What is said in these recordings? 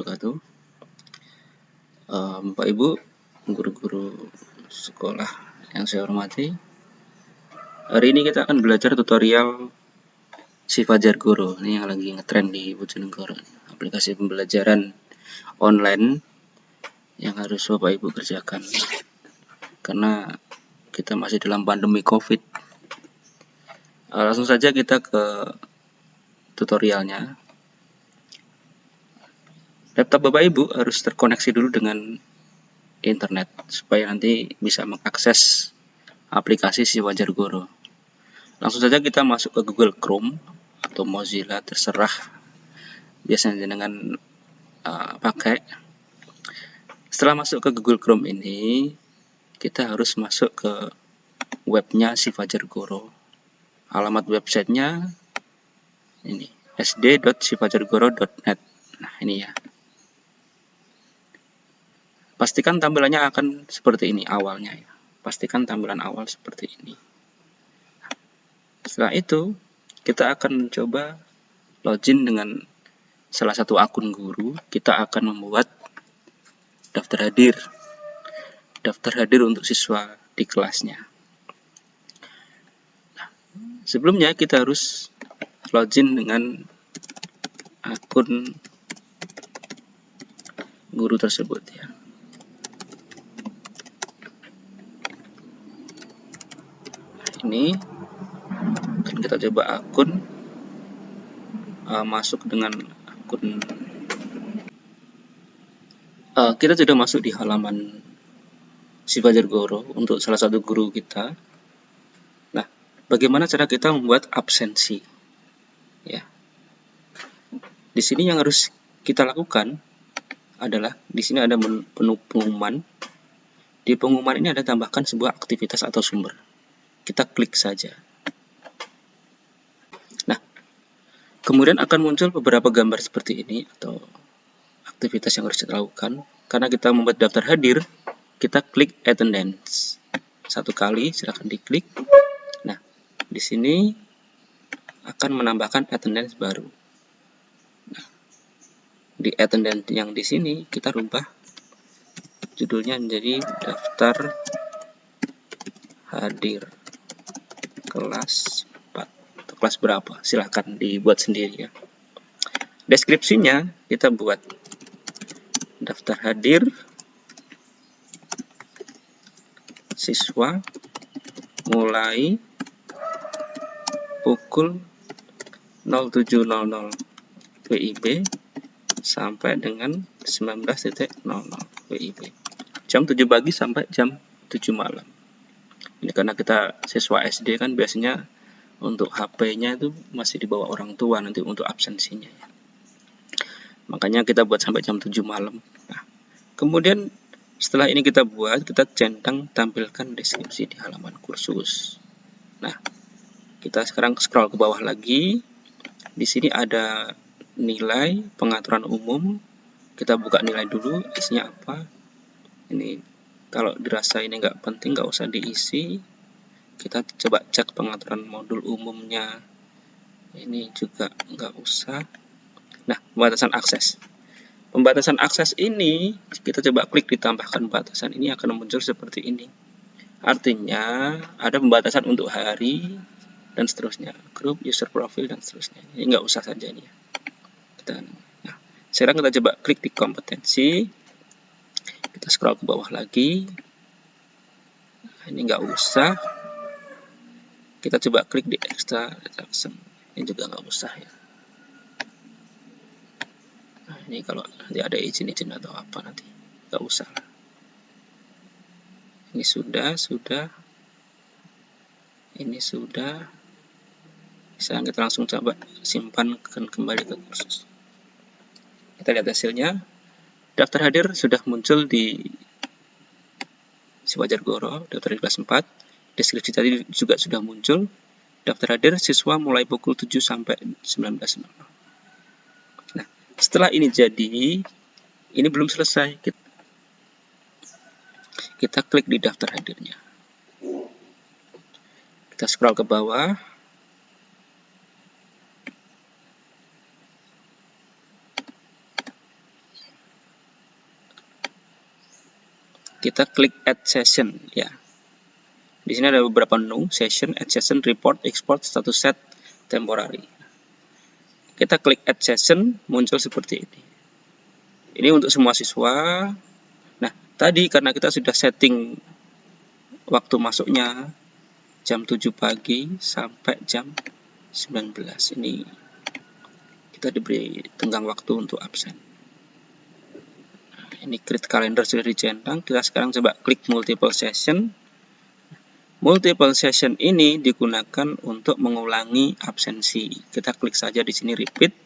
Wabarakatuh. Uh, Bapak Ibu, guru-guru sekolah yang saya hormati. Hari ini kita akan belajar tutorial si Fajar Guru. Ini yang lagi ngetrend di Bojonegoro. Aplikasi pembelajaran online yang harus Bapak Ibu kerjakan. Karena kita masih dalam pandemi COVID. Uh, langsung saja kita ke tutorialnya laptop Bapak Ibu harus terkoneksi dulu dengan internet supaya nanti bisa mengakses aplikasi si Wajar Guru. Langsung saja kita masuk ke Google Chrome atau Mozilla terserah biasanya dengan uh, pakai. Setelah masuk ke Google Chrome ini, kita harus masuk ke webnya si Fajar Guru. Alamat websitenya ini sd.sifajargoro.net. Nah, ini ya. Pastikan tampilannya akan seperti ini awalnya ya. Pastikan tampilan awal seperti ini. Setelah itu, kita akan mencoba login dengan salah satu akun guru. Kita akan membuat daftar hadir. Daftar hadir untuk siswa di kelasnya. Nah, sebelumnya kita harus login dengan akun guru tersebut ya. Ini. Kita coba akun. Uh, masuk dengan akun. Uh, kita sudah masuk di halaman si Fajar Goro untuk salah satu guru kita. Nah bagaimana cara kita membuat absensi? Ya. Di sini yang harus kita lakukan adalah di sini ada pengumuman di pengumuman ini ada tambahkan sebuah aktivitas atau sumber kita klik saja. Nah, kemudian akan muncul beberapa gambar seperti ini atau aktivitas yang harus kita lakukan. Karena kita membuat daftar hadir, kita klik attendance. Satu kali, silahkan diklik. Nah, di sini akan menambahkan attendance baru. Nah, di attendance yang di sini kita rubah judulnya menjadi daftar hadir kelas 4 atau kelas berapa? Silahkan dibuat sendiri ya. Deskripsinya kita buat daftar hadir siswa mulai pukul 07.00 WIB sampai dengan 19.00 WIB jam 7 pagi sampai jam 7 malam ini karena kita siswa SD kan biasanya untuk HP-nya itu masih dibawa orang tua nanti untuk absensinya ya. Makanya kita buat sampai jam 7 malam. Nah, kemudian setelah ini kita buat, kita centang tampilkan deskripsi di halaman kursus. Nah, kita sekarang scroll ke bawah lagi. Di sini ada nilai pengaturan umum. Kita buka nilai dulu, isinya apa. Ini kalau dirasa ini nggak penting nggak usah diisi. Kita coba cek pengaturan modul umumnya. Ini juga nggak usah. Nah pembatasan akses. Pembatasan akses ini kita coba klik ditambahkan batasan ini akan muncul seperti ini. Artinya ada pembatasan untuk hari dan seterusnya. Grup user profile dan seterusnya. Ini nggak usah saja ini ya. Nah sekarang kita coba klik di kompetensi kita scroll ke bawah lagi. Ini nggak usah. Kita coba klik di extra transaction ini juga nggak usah ya. Nah, ini kalau nanti ada izin-izin atau apa nanti nggak usah ini sudah sudah. Ini sudah. Sekarang kita langsung coba simpan kembali ke kursus? Kita lihat hasilnya Daftar hadir sudah muncul di Siwajar Goro, daftar kelas 4. Deskripsi tadi juga sudah muncul. Daftar hadir siswa mulai pukul 7 sampai 19.00. Nah, setelah ini jadi, ini belum selesai. Kita, kita klik di daftar hadirnya. Kita scroll ke bawah. Kita klik add session ya. Di sini ada beberapa menu, session, add session, report, export, status set, temporary. Kita klik add session, muncul seperti ini. Ini untuk semua siswa. Nah, tadi karena kita sudah setting waktu masuknya jam 7 pagi sampai jam 19. Ini kita diberi tenggang waktu untuk absen ini create calendar sudah dicentang kita sekarang coba klik multiple session. Multiple session ini digunakan untuk mengulangi absensi. Kita klik saja di sini repeat.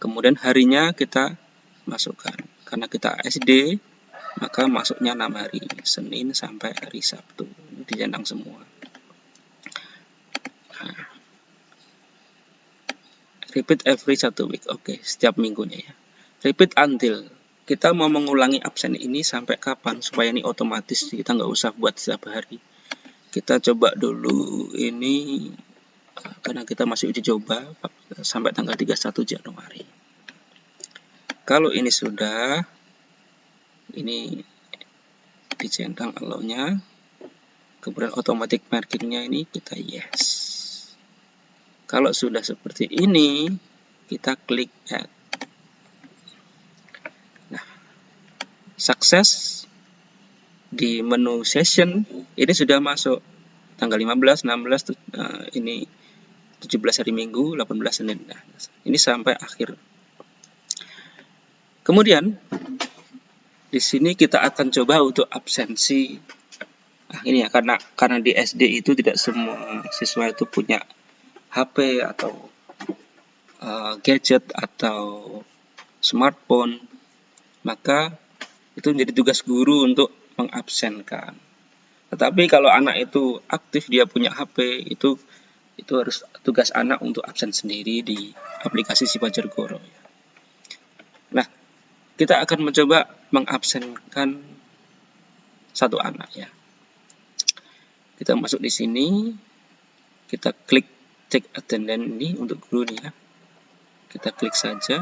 Kemudian harinya kita masukkan. Karena kita SD maka masuknya 6 hari. Senin sampai hari Sabtu. Ini dicentang semua. Nah. repeat every satu week. Oke setiap minggunya ya. Repeat until kita mau mengulangi absen ini sampai kapan? Supaya ini otomatis kita nggak usah buat setiap hari. Kita coba dulu ini karena kita masih uji coba sampai tanggal 31 Januari. Kalau ini sudah ini dicentang allow-nya kemudian automatic markingnya ini kita yes. Kalau sudah seperti ini kita klik add sukses di menu session ini sudah masuk tanggal 15, 16 uh, ini 17 hari Minggu, 18 Senin. Nah, ini sampai akhir. Kemudian di sini kita akan coba untuk absensi. Nah, ini ya karena karena di SD itu tidak semua siswa itu punya HP atau uh, gadget atau smartphone. Maka itu menjadi tugas guru untuk mengabsenkan. Tetapi kalau anak itu aktif dia punya HP itu itu harus tugas anak untuk absen sendiri di aplikasi Sipajar Goro. Nah, kita akan mencoba mengabsenkan satu anak ya. Kita masuk di sini, kita klik cek attendance ini untuk guru nih ya. Kita klik saja.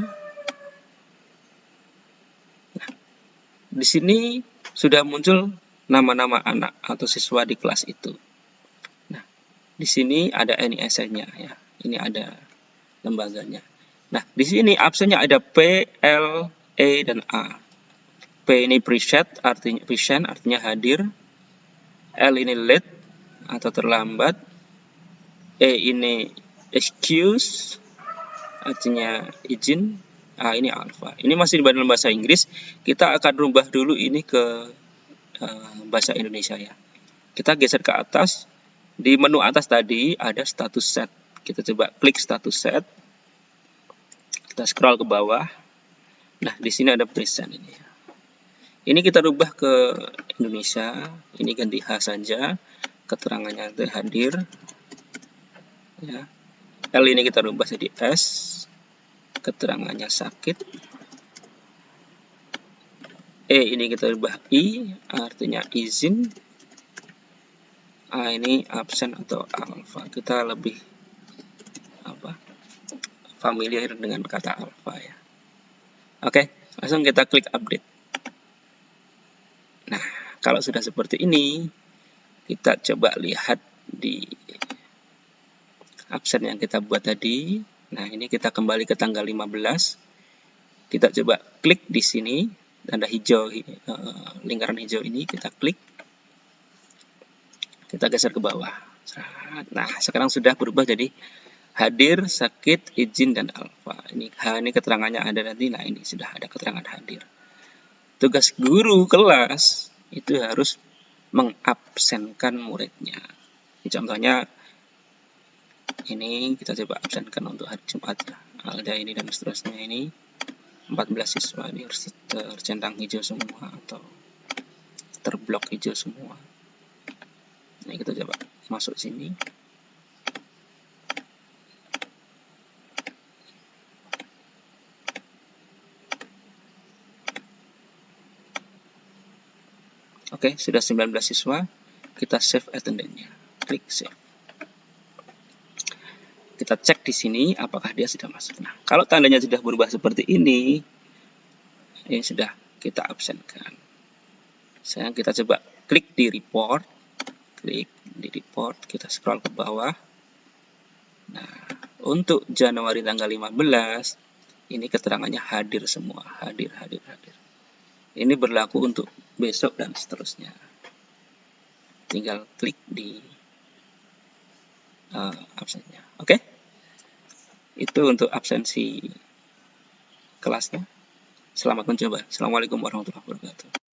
Di sini sudah muncul nama-nama anak atau siswa di kelas itu. Nah, di sini ada NISN-nya ya. Ini ada lembaganya. Nah, di sini absennya ada P, L, E, dan A. P ini preset, artinya present, artinya hadir. L ini late atau terlambat. E ini excuse, artinya izin. Ah, ini alpha. Ini masih di dalam bahasa Inggris. Kita akan rubah dulu ini ke uh, bahasa Indonesia ya. Kita geser ke atas. Di menu atas tadi ada status set. Kita coba klik status set. Kita scroll ke bawah. Nah, di sini ada present ini. Ini kita rubah ke Indonesia. Ini ganti H saja. Keterangannya hadir. Ya. L ini kita rubah jadi S keterangannya sakit. E ini kita ubah I artinya izin. A ini absen atau alfa kita lebih apa familiar dengan kata alfa ya. Oke langsung kita klik update. Nah kalau sudah seperti ini kita coba lihat di absen yang kita buat tadi Nah, ini kita kembali ke tanggal 15. Kita coba klik di sini, tanda hijau, uh, lingkaran hijau ini, kita klik. Kita geser ke bawah. Nah, sekarang sudah berubah jadi hadir, sakit, izin, dan alfa. Ini, ini keterangannya ada nanti, nah ini sudah ada keterangan hadir. Tugas guru kelas itu harus mengabsenkan muridnya. Contohnya ini kita coba absenkan untuk hari Jumat ada ini dan seterusnya ini 14 siswa ini harus tercentang hijau semua atau terblok hijau semua ini kita coba masuk sini Oke, sudah 19 siswa. Kita save attendance-nya. Klik save kita cek di sini apakah dia sudah masuk. Nah, kalau tandanya sudah berubah seperti ini, ini sudah kita absenkan. Sekarang kita coba klik di report. Klik di report, kita scroll ke bawah. Nah, untuk Januari tanggal 15, ini keterangannya hadir semua. Hadir, hadir, hadir. Ini berlaku untuk besok dan seterusnya. Tinggal klik di uh, absennya. Oke? Okay? Itu untuk absensi kelasnya. Selamat mencoba. Assalamualaikum warahmatullahi wabarakatuh.